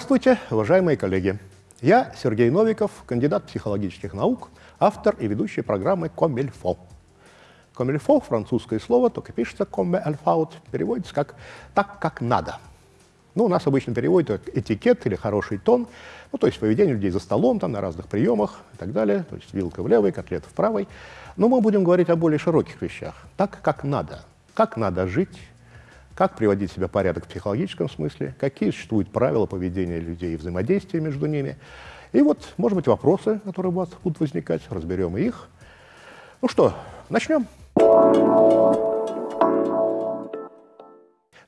Здравствуйте, уважаемые коллеги! Я Сергей Новиков, кандидат психологических наук, автор и ведущий программы «Комильфо». «Комильфо» — французское слово, только пишется «comme alfaut», переводится как «так, как надо». Ну, у нас обычно переводят этикет или хороший тон, ну, то есть поведение людей за столом, там, на разных приемах и так далее, то есть вилка в левой, котлета в правой. Но мы будем говорить о более широких вещах, так, как надо, как надо жить, как приводить себя в порядок в психологическом смысле, какие существуют правила поведения людей и взаимодействия между ними. И вот, может быть, вопросы, которые у вас будут возникать, разберем их. Ну что, начнем.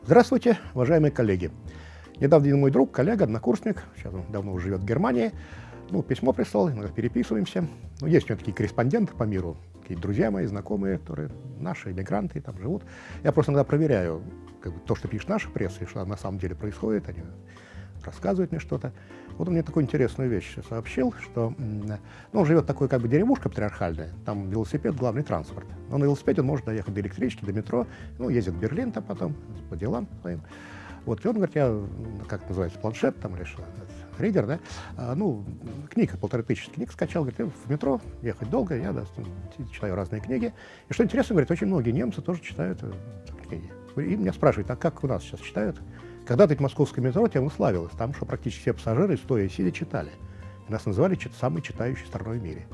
Здравствуйте, уважаемые коллеги. Недавно один мой друг, коллега, однокурсник, сейчас он давно уже живет в Германии, ну, письмо прислал, иногда переписываемся. Ну, есть у него такие корреспонденты по миру, какие друзья мои, знакомые, которые наши иммигранты там живут. Я просто иногда проверяю как бы, то, что пишет наша пресса, и что на самом деле происходит, они рассказывают мне что-то. Вот он мне такую интересную вещь сообщил, что ну, он живет такой как бы деревушка патриархальная, там велосипед — главный транспорт. Но на велосипеде он может доехать до электрички, до метро, ну, ездит в Берлин там потом по делам своим. Вот, и он говорит, я, как называется, планшет там или что, ридер, да, а, ну, книг, полторы тысячи книг скачал, говорит, в метро ехать долго, я да, читаю разные книги. И что интересно, говорит, очень многие немцы тоже читают э, книги. И меня спрашивают, а как у нас сейчас читают? Когда-то в московское метро тем славилось, там что практически все пассажиры, стоя и сидя, читали. И нас называли самой читающей страной в мире.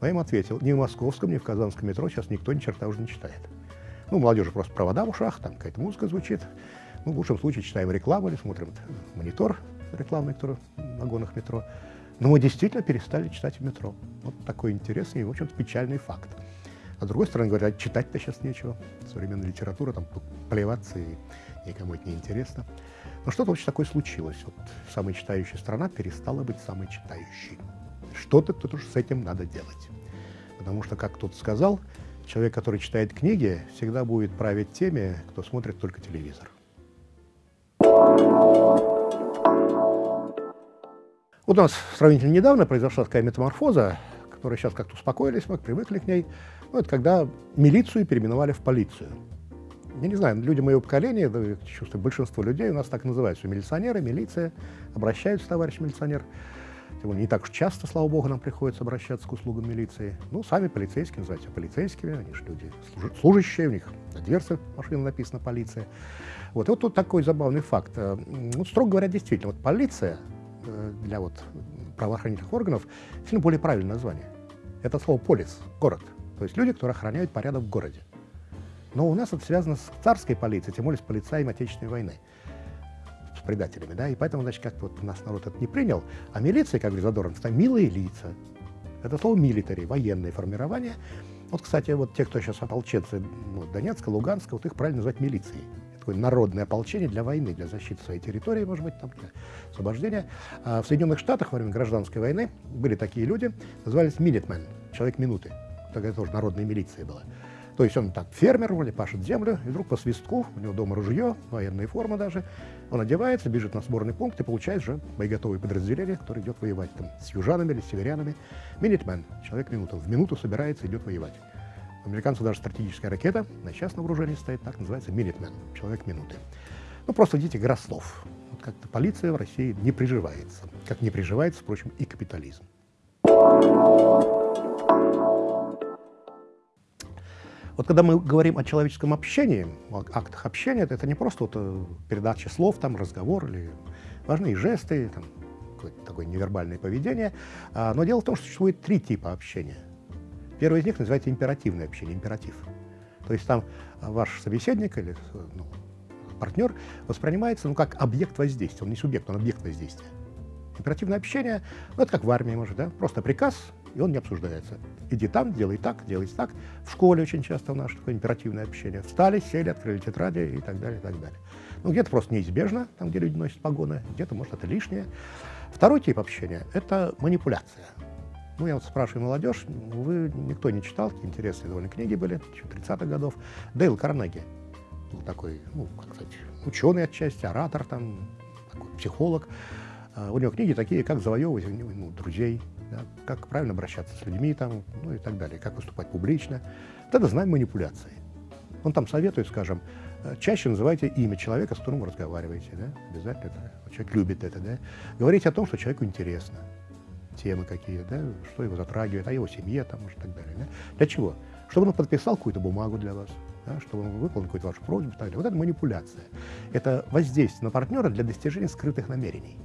Но я им ответил, ни в московском, ни в казанском метро сейчас никто ни черта уже не читает. Ну, молодежи просто провода в ушах, там какая-то музыка звучит. Ну, в лучшем случае читаем рекламу или смотрим монитор рекламный, который в вагонах метро. Но мы действительно перестали читать в метро. Вот такой интересный и, в общем-то, печальный факт. А с другой стороны, говорят, читать-то сейчас нечего. Современная литература, там, плеваться, и никому это не интересно. Но что-то очень такое случилось. Вот самая читающая страна перестала быть самой читающей. Что-то тут уж с этим надо делать. Потому что, как кто-то сказал, человек, который читает книги, всегда будет править теми, кто смотрит только телевизор. У нас сравнительно недавно произошла такая метаморфоза, которая сейчас как-то успокоились, мы привыкли к ней. Ну, это когда милицию переименовали в полицию. Я не знаю, люди моего поколения, да, чувствую, большинство людей у нас так называются, милиционеры, милиция, обращаются, товарищ милиционер. Тем более не так уж часто, слава богу, нам приходится обращаться к услугам милиции. Ну, сами полицейские называются полицейскими, они же люди служащие, у них на дверце машины написано «полиция». Вот, и вот тут такой забавный факт. Ну, строго говоря, действительно, вот полиция Э, для вот правоохранительных органов сильно более правильное название. Это слово «полис» — город. То есть люди, которые охраняют порядок в городе. Но у нас это связано с царской полицией, тем более с полицаями Отечественной войны, предателями, да, и поэтому, значит, как вот наш народ это не принял, а милиция, как говорит Задорнов, это милые лица. Это слово «милитари», военное формирование. Вот, кстати, вот те, кто сейчас ополченцы ну, Донецка, Луганска, вот их правильно называть милицией такое народное ополчение для войны, для защиты своей территории, может быть, там, для освобождения. А в Соединенных Штатах во время гражданской войны были такие люди, назывались Minutemen, человек минуты. Тогда тоже народная милиция была. То есть он так фермер, вроде пашет землю, и вдруг по свистку, у него дома ружье, военная форма даже, он одевается, бежит на сборный пункт и получает же боеготовые подразделения, который идет воевать там с южанами или с северянами. Минитмен, человек минуту, в минуту собирается, идет воевать. У американцев даже стратегическая ракета, на сейчас на вооружении стоит, так называется Minuteman, человек минуты. Ну, просто видите, игра слов. Вот как-то полиция в России не приживается, как не приживается, впрочем, и капитализм. Вот когда мы говорим о человеческом общении, о актах общения, это не просто вот э, передача слов, там, разговор или важные жесты, там, такое невербальное поведение. А, но дело в том, что существует три типа общения. Первый из них называется императивное общение, императив. То есть там ваш собеседник или ну, партнер воспринимается ну, как объект воздействия, он не субъект, он объект воздействия. Императивное общение, ну, это как в армии, может, да, просто приказ, и он не обсуждается. Иди там, делай так, делай так. В школе очень часто у нас такое императивное общение. Встали, сели, открыли тетради и так далее, и так далее. Ну, где-то просто неизбежно, там, где люди носят погоны, где-то, может, это лишнее. Второй тип общения – это манипуляция. Ну, я вот спрашиваю молодежь, вы никто не читал, какие интересные довольно книги были, 30-х годов. Дейл Карнеги был такой, ну, как сказать, ученый отчасти, оратор там, такой, психолог. Uh, у него книги такие, как завоевывать ну, друзей, да, как правильно обращаться с людьми там, ну и так далее, как выступать публично. Это знаем манипуляции. Он там советует, скажем, Э, чаще называйте имя человека, с которым вы разговариваете. Да? Обязательно это, человек любит это. Да? Говорите о том, что человеку интересно. Темы какие, да? что его затрагивает, о его семье там, и так далее. Да? Для чего? Чтобы он подписал какую-то бумагу для вас, да? чтобы он выполнил какую-то вашу просьбу. Так далее. Вот это манипуляция. Это воздействие на партнера для достижения скрытых намерений.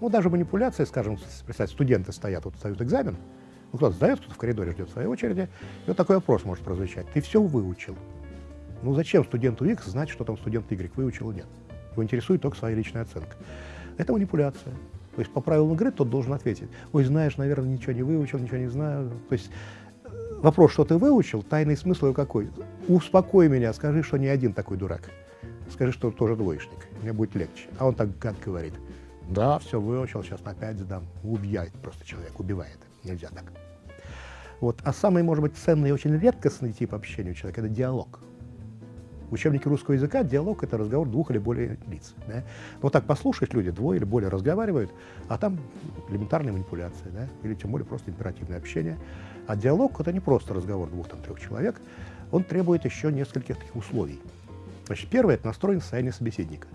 Ну, даже манипуляция, скажем, представьте, студенты стоят, вот сдают экзамен, ну, кто-то сдает, кто-то в коридоре ждет своей очереди, и вот такой вопрос может прозвучать. Ты все выучил? Ну зачем студенту X знать, что там студент Y выучил или нет? Его интересует только своя личная оценка. Это манипуляция. То есть по правилам игры тот должен ответить. Ой, знаешь, наверное, ничего не выучил, ничего не знаю. То есть э, вопрос, что ты выучил, тайный смысл его какой? Успокой меня, скажи, что не один такой дурак. Скажи, что тоже двоечник, мне будет легче. А он так гад говорит. Да, все выучил, сейчас на пять сдам. Убивает просто человек, убивает. Нельзя так. Вот. А самый, может быть, ценный и очень редкостный тип общения у человека – это диалог. В учебнике русского языка диалог – это разговор двух или более лиц. Да? Вот так послушать люди, двое или более разговаривают, а там элементарная манипуляция, да? или тем более просто императивное общение. А диалог – это не просто разговор двух-трех человек, он требует еще нескольких таких условий. Значит, первое – это настроен состояние собеседника.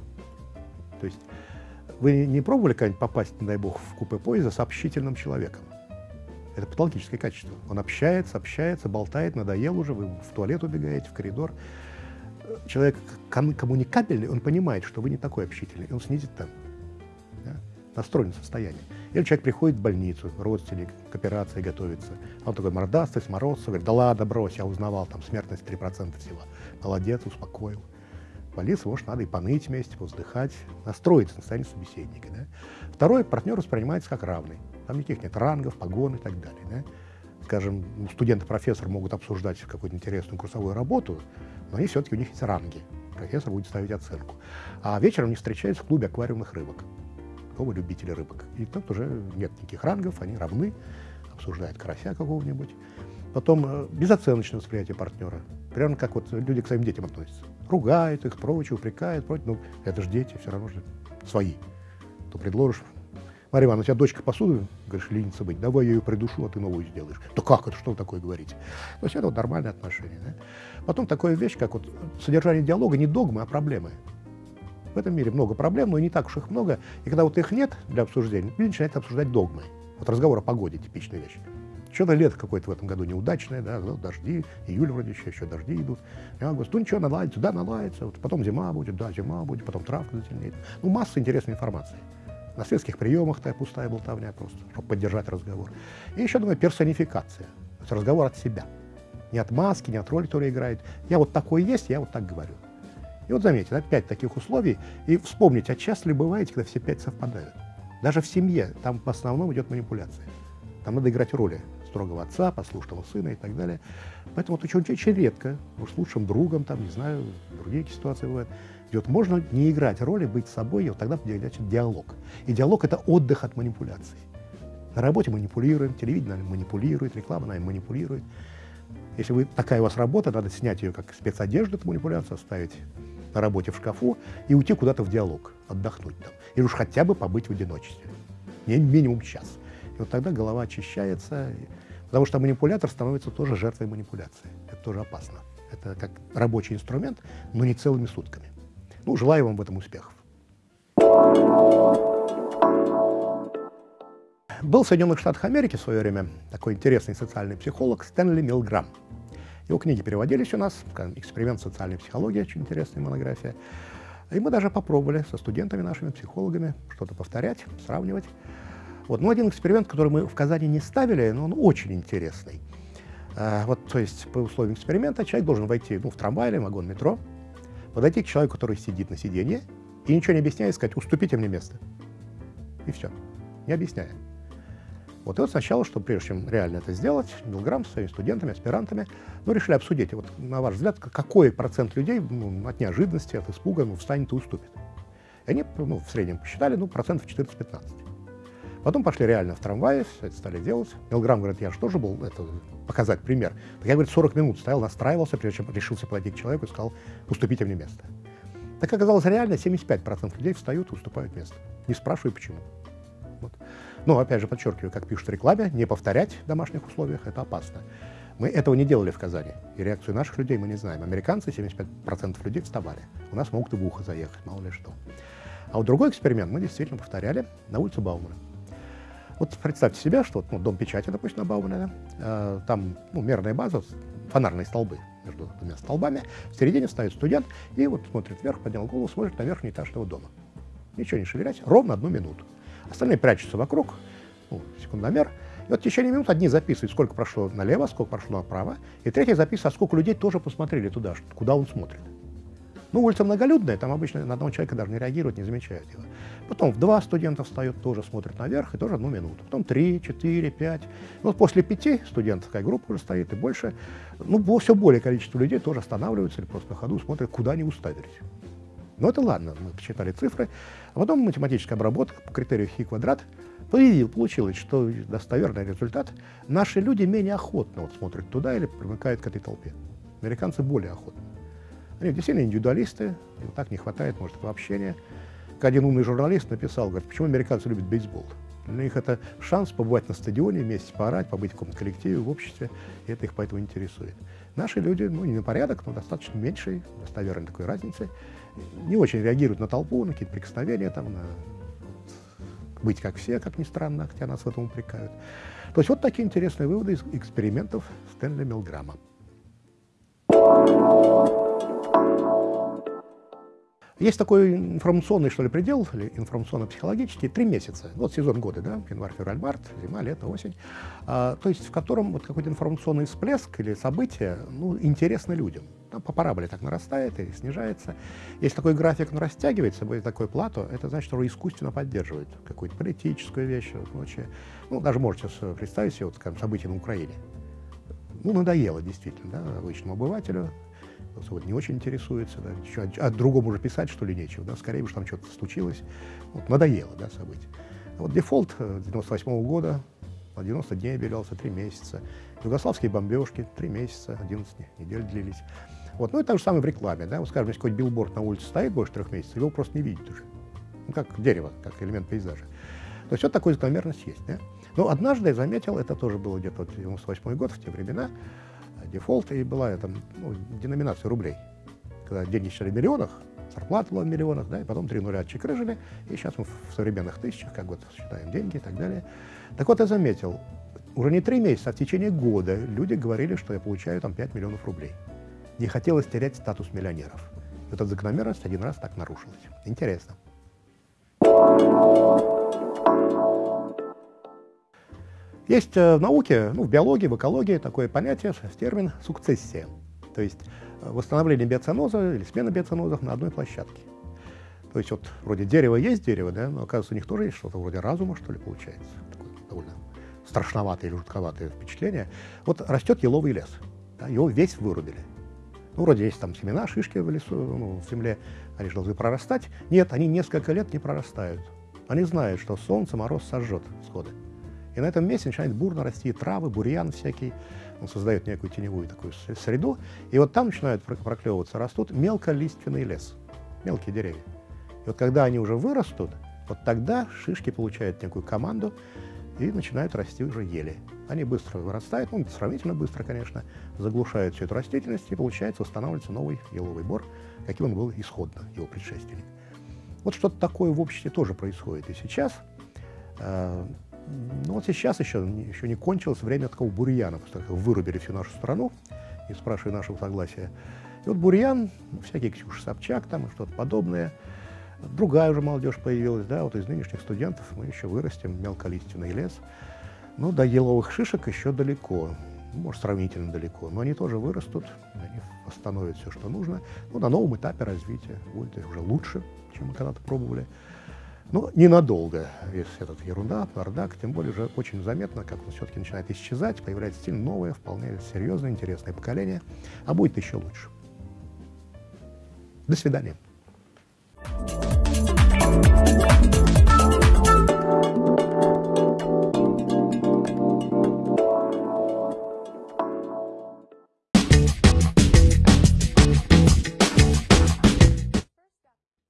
То есть вы не пробовали когда-нибудь попасть, не дай бог, в купе поезда с общительным человеком? Это патологическое качество. Он общается, общается, болтает, надоел уже, вы в туалет убегаете, в коридор человек коммуникабельный, он понимает, что вы не такой общительный, он снизит там да, настроенное состояние. Или человек приходит в больницу, родственник, к операции готовится, он такой мордастый, сморозся, говорит, да ладно, брось, я узнавал, там смертность 3% всего. Молодец, успокоил. Больнице, может, надо и поныть вместе, воздыхать, настроиться на состояние собеседника. Да? Второй партнер воспринимается как равный. Там никаких нет рангов, погон и так далее. Да? Скажем, студент и профессор могут обсуждать какую-то интересную курсовую работу, но они все-таки у них есть ранги. Профессор будет ставить оценку. А вечером они встречаются в клубе аквариумных рыбок. Какого любителя рыбок. И тут уже нет никаких рангов, они равны, обсуждают карася какого-нибудь. Потом э, безоценочное восприятие партнера. Прямо как вот люди к своим детям относятся. Ругают их, прочее, упрекают, прочее. Ну, это же дети, все равно же свои. То предложишь Марья Ивановна, у тебя дочка посуду, говоришь, ленится быть, давай я ее придушу, а ты новую сделаешь. Да как это, что такое говорите? То есть это вот нормальное отношение. Да? Потом такая вещь, как вот содержание диалога не догмы, а проблемы. В этом мире много проблем, но и не так уж их много. И когда вот их нет для обсуждения, люди начинают обсуждать догмы. Вот разговор о погоде – типичная вещь. Что-то лето какое-то в этом году неудачное, да, ну, дожди, июль вроде еще, еще дожди идут. И август, ну ничего, наладится, да, наладится, вот потом зима будет, да, зима будет, потом травка затемнеет. Ну, масса интересной информации. На светских приемах такая пустая болтовня просто, чтобы поддержать разговор. И еще, думаю, персонификация. То есть разговор от себя. Не от маски, не от роли, которую играет. Я вот такой есть, я вот так говорю. И вот заметьте, да, пять таких условий. И вспомните, а часто ли бывает, когда все пять совпадают? Даже в семье там в основном идет манипуляция. Там надо играть роли строгого отца, послушного сына и так далее. Поэтому вот очень, очень редко, уж с лучшим другом, там, не знаю, другие ситуации бывают, идет. Можно не играть роли, быть собой, и вот тогда начать диалог. И диалог – это отдых от манипуляций. На работе манипулируем, телевидение манипулирует, реклама нами манипулирует. Если вы, такая у вас работа, надо снять ее как спецодежду, эту манипуляцию, оставить на работе в шкафу и уйти куда-то в диалог, отдохнуть там. Или уж хотя бы побыть в одиночестве. Не минимум час. И вот тогда голова очищается, потому что манипулятор становится тоже жертвой манипуляции. Это тоже опасно. Это как рабочий инструмент, но не целыми сутками. Ну, желаю вам в этом успехов. Был в Соединенных Штатах Америки в свое время такой интересный социальный психолог Стэнли Милграм. Его книги переводились у нас, «Эксперимент социальной психологии», очень интересная монография. И мы даже попробовали со студентами нашими, психологами, что-то повторять, сравнивать. Вот. Ну, один эксперимент, который мы в Казани не ставили, но он очень интересный. А, вот, то есть, по условиям эксперимента человек должен войти ну, в трамвай или вагон метро, подойти к человеку, который сидит на сиденье, и ничего не объясняя, сказать, уступите мне место. И все, не объясняя. Вот и вот сначала, что прежде чем реально это сделать, Милграм со своими студентами, аспирантами, ну, решили обсудить, вот, на ваш взгляд, какой процент людей ну, от неожиданности, от испуга ну, встанет и уступит. И они ну, в среднем посчитали, ну, процентов 14-15. Потом пошли реально в трамвае, это стали делать. Милграм говорит, я же тоже был, это, показать пример. Так я, говорит, 40 минут стоял, настраивался, прежде чем решился к человеку и сказал, уступите мне место. Так оказалось, реально 75% людей встают и уступают место. Не спрашиваю, почему. Вот. Но, опять же, подчеркиваю, как пишут в рекламе, не повторять в домашних условиях – это опасно. Мы этого не делали в Казани. И реакцию наших людей мы не знаем. Американцы, 75% людей вставали. У нас могут и в ухо заехать, мало ли что. А вот другой эксперимент мы действительно повторяли на улице Баумана. Вот представьте себе, что ну, дом печати, допустим, на э, там ну, мерная база, фонарные столбы между двумя столбами, в середине стоит студент и вот смотрит вверх, поднял голову, смотрит на верхний этаж этого дома. Ничего не шевелясь, ровно одну минуту. Остальные прячутся вокруг, ну, секундомер, и вот в течение минут одни записывают, сколько прошло налево, сколько прошло направо, и третий записывает, а сколько людей тоже посмотрели туда, куда он смотрит. Ну, улица многолюдная, там обычно на одного человека даже не реагируют, не замечают его. Потом в два студента встают, тоже смотрят наверх, и тоже одну минуту. Потом три, четыре, пять. Ну, вот после пяти студентов такая группа уже стоит, и больше. Ну, все более количество людей тоже останавливаются или просто на ходу смотрят, куда они уставились. Но это ладно, мы посчитали цифры. А потом математическая обработка по критерию хи квадрат Появил, получилось, что достоверный результат. Наши люди менее охотно вот смотрят туда или примыкают к этой толпе. Американцы более охотно. Они действительно индивидуалисты, им так не хватает, может, общения. Как один умный журналист написал, говорит, почему американцы любят бейсбол. Для них это шанс побывать на стадионе, вместе поорать, побыть в каком-то коллективе, в обществе, и это их поэтому интересует. Наши люди, ну, не на порядок, но достаточно меньшей, достоверной такой разницы, не очень реагируют на толпу, на какие-то прикосновения, там, на быть как все, как ни странно, хотя нас в этом упрекают. То есть вот такие интересные выводы из экспериментов Стэнли Милграма. Есть такой информационный, что ли, предел, или информационно-психологический, три месяца. Вот сезон года, да, январь, февраль, март, зима, лето, осень. А, то есть в котором вот какой-то информационный всплеск или событие, ну, интересно людям. Там по параболе так нарастает и снижается. Если такой график ну, растягивается, будет такое плато, это значит, что искусственно поддерживает какую-то политическую вещь и прочее. Ну, даже можете представить себе вот, скажем, события на Украине. Ну, надоело действительно, да, обычному обывателю, вот не очень интересуется, да, еще, а другому уже писать, что ли, нечего, да, скорее уж там что-то случилось, вот, надоело, да, событие. А вот дефолт 98 э, -го года, на 90 дней объявлялся, 3 месяца. Югославские бомбежки, 3 месяца, 11 недель длились. Вот, ну, это же самое в рекламе, да, вот, скажем, если какой-то билборд на улице стоит больше трех месяцев, его просто не видит уже. Ну, как дерево, как элемент пейзажа. То есть вот такая закономерность есть, да. Но однажды я заметил, это тоже было где-то 98 год, в те времена, дефолт, и была там, ну, деноминация рублей. Когда деньги считали в миллионах, зарплата была в миллионах, да, и потом три нуля отчекрыжили, и сейчас мы в современных тысячах, как вот считаем деньги и так далее. Так вот, я заметил, уже не три месяца, а в течение года люди говорили, что я получаю там 5 миллионов рублей. Не хотелось терять статус миллионеров. И эта закономерность один раз так нарушилась. Интересно. Есть э, в науке, ну, в биологии, в экологии такое понятие, термин сукцессия. То есть э, восстановление биоценоза или смена биоценозов на одной площадке. То есть вот вроде дерево есть дерево, да, но оказывается у них тоже есть что-то вроде разума, что ли, получается. Такое довольно страшноватое или жутковатое впечатление. Вот растет еловый лес, да, его весь вырубили. Ну, вроде есть там семена, шишки в лесу, ну, в земле, они же должны прорастать. Нет, они несколько лет не прорастают. Они знают, что солнце, мороз сожжет сходы. И на этом месте начинает бурно расти травы, бурьян всякий. Он создает некую теневую такую среду. И вот там начинают проклевываться, растут мелколиственный лес, мелкие деревья. И вот когда они уже вырастут, вот тогда шишки получают некую команду и начинают расти уже ели. Они быстро вырастают, ну, сравнительно быстро, конечно, заглушают всю эту растительность, и получается восстанавливается новый еловый бор, каким он был исходно, его предшественник. Вот что-то такое в обществе тоже происходит и сейчас. Вот сейчас еще, еще не кончилось время такого бурьяна, потому что вырубили всю нашу страну, не спрашивая нашего согласия. И вот бурьян, всякие Ксюша Собчак там и что-то подобное, другая уже молодежь появилась, да, вот из нынешних студентов мы еще вырастем мелколиственный лес. Ну, до еловых шишек еще далеко, может, сравнительно далеко, но они тоже вырастут, они восстановят все, что нужно. Ну, на новом этапе развития будет уже лучше, чем мы когда-то пробовали. Ну, ненадолго, весь этот ерунда, бардак, тем более уже очень заметно, как он все-таки начинает исчезать, появляется стиль новое, вполне серьезное, интересное поколение, а будет еще лучше. До свидания.